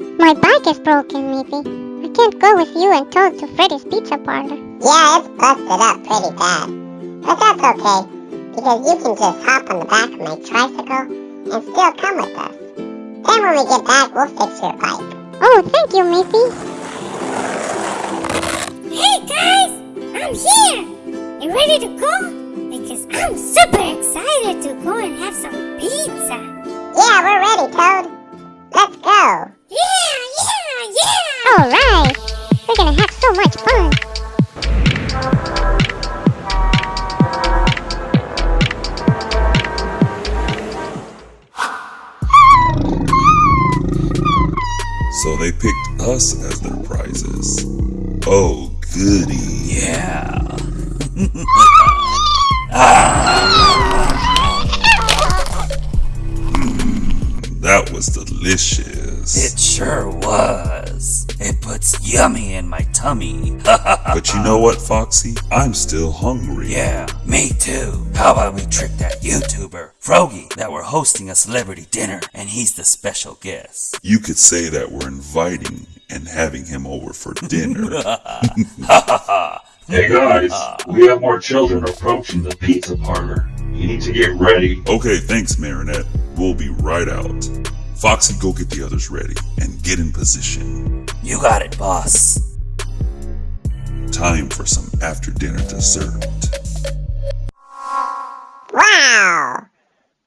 My bike is broken, Leafy. I can't go with you and Toad to Freddy's Pizza Parlor. Yeah, it's busted up pretty bad. But that's okay, because you can just hop on the back of my tricycle and still come with us. Then when we get back, we'll fix your bike. Oh, thank you, Leafy. Hey guys, I'm here. You ready to go? Because I'm super excited to go and have some pizza. Yeah, we're ready, Toad. So much fun. So they picked us as their prizes. Oh, goody. Yeah. That was delicious. It sure was. It puts yummy in my tummy. But you know what, Foxy? I'm still hungry. yeah, me too. How about we trick that YouTuber, Froggy, that we're hosting a celebrity dinner and he's the special guest. You could say that we're inviting and having him over for dinner. Hey guys, we have more children approaching the pizza parlor. You need to get ready. okay, thanks, Marionette. We'll be right out. Foxy, go get the others ready and get in position. You got it, boss. Time for some after dinner dessert. Wow!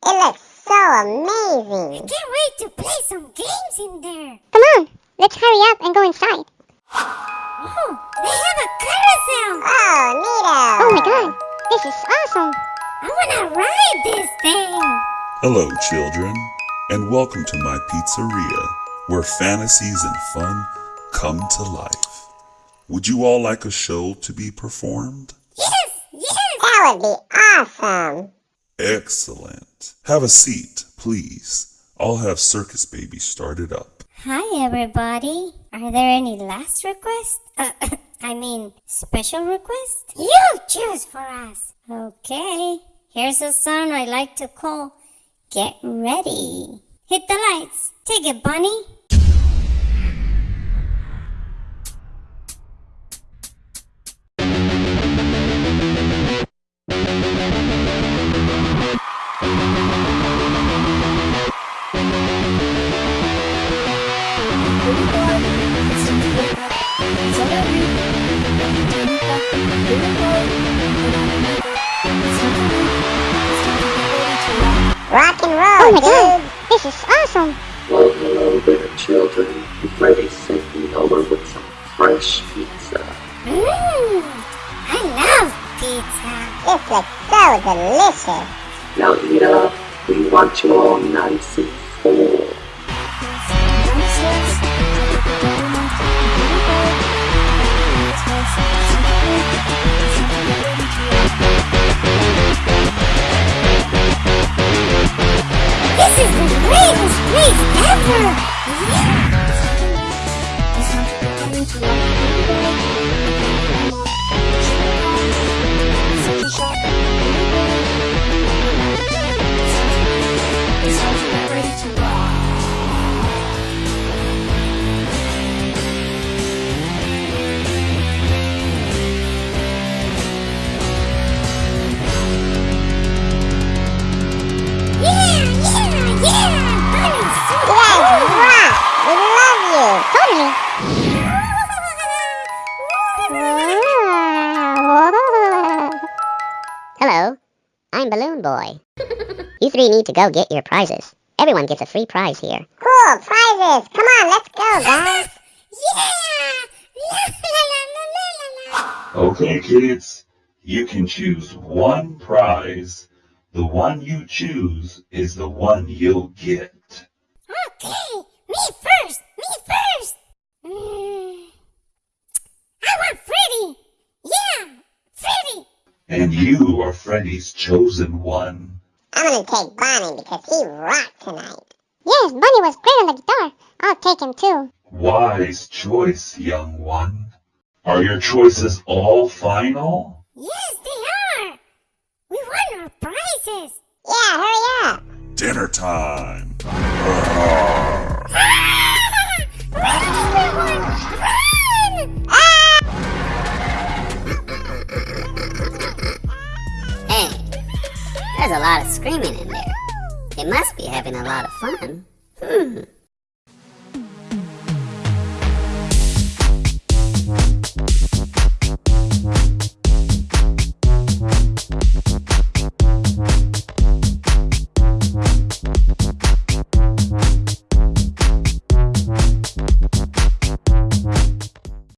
It looks so amazing! I amazing. can't wait to play some games in there. Come on, let's hurry up and go inside. Oh, they have a carousel. Oh, neato! Oh my god, this is awesome. I wanna ride this thing. Hello, children, and welcome to my pizzeria, where fantasies and fun come to life. Would you all like a show to be performed? Yes, yes. That would be awesome. Excellent. Have a seat, please. I'll have Circus Baby started up. Hi, everybody. Are there any last requests? Uh, I mean, special requests? You choose for us. Okay. Here's a song I like to call Get Ready. Hit the lights. Take it, Bonnie. Rock and roll, Oh roll, my god, this is awesome. Well, hello there, children. Freddy sent me over with some fresh pizza. Mmm. I love pizza. This looks so delicious. Now eat up. We want you all nice and full. Balloon Boy. you three need to go get your prizes. Everyone gets a free prize here. Cool, prizes! Come on, let's go, guys! Yeah! La la la la la la. Okay, kids, you can choose one prize. The one you choose is the one you'll get. Okay, me first, me first. Mm. I want Freddy. Yeah, Freddy. And you are Freddy's chosen one. I'm gonna take Bonnie because he rocked tonight. Yes, Bonnie was great on the guitar. I'll take him too. Wise choice, young one. Are your choices all final? Yes, they are. We won our prizes. Yeah, hurry up! Dinner time. a lot of screaming in there. It must be having a lot of fun. Hmm.